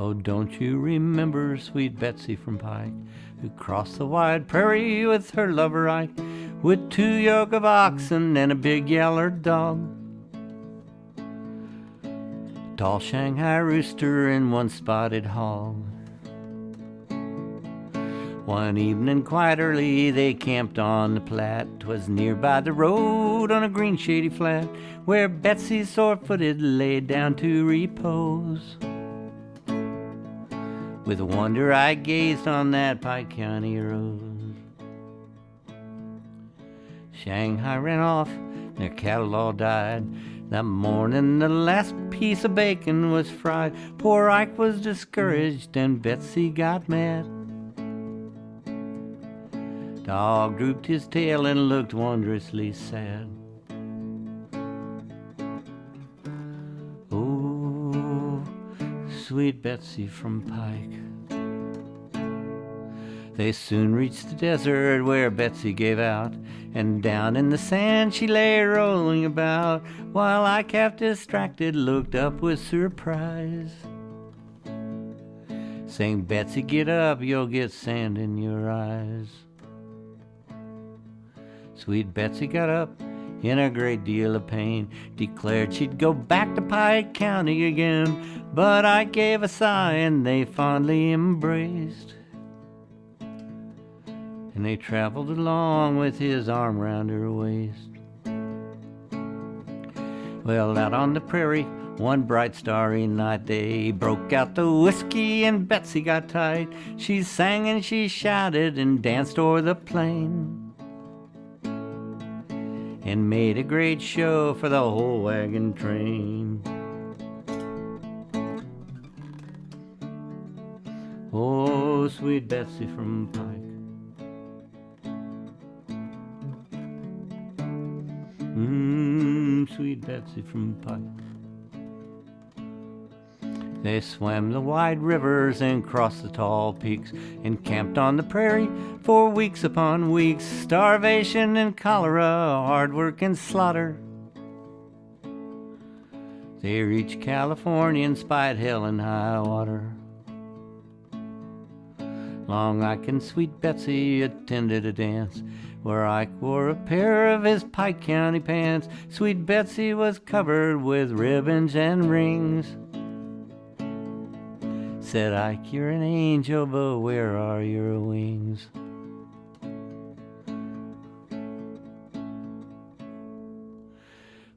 Oh, don't you remember sweet Betsy from Pike, who crossed the wide prairie with her lover Ike, with two yoke of oxen and a big yaller dog? Tall Shanghai rooster and one spotted hog. One evening quite early they camped on the Platte. 'Twas near by the road on a green shady flat where Betsy sore-footed lay down to repose. With wonder I gazed on that Pike County road. Shanghai ran off, their cattle all died. That morning the last piece of bacon was fried. Poor Ike was discouraged and Betsy got mad. Dog drooped his tail and looked wondrously sad. Sweet Betsy from Pike. They soon reached the desert where Betsy gave out, and down in the sand she lay rolling about, while I, half distracted looked up with surprise. Saying, Betsy, get up, you'll get sand in your eyes. Sweet Betsy got up in a great deal of pain, declared she'd go back to Pike County again. But I gave a sigh and they fondly embraced. And they traveled along with his arm round her waist. Well, out on the prairie, one bright starry night, they broke out the whiskey and Betsy got tight. She sang and she shouted and danced o'er the plain and made a great show for the whole wagon train. Oh, sweet Betsy from Pike. Mmm, sweet Betsy from Pike. They swam the wide rivers and crossed the tall peaks and camped on the prairie for weeks upon weeks. Starvation and cholera, hard work and slaughter. They reached California and spied hell and high water. Long Ike and sweet Betsy attended a dance where Ike wore a pair of his Pike County pants. Sweet Betsy was covered with ribbons and rings. Said Ike, you're an angel, but where are your wings?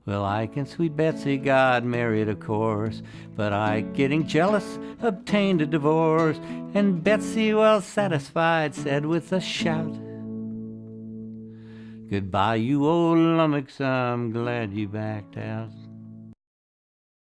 Well, Ike and sweet Betsy got married, of course, but Ike, getting jealous, obtained a divorce, and Betsy, well satisfied, said with a shout, Goodbye, you old lummox, I'm glad you backed out.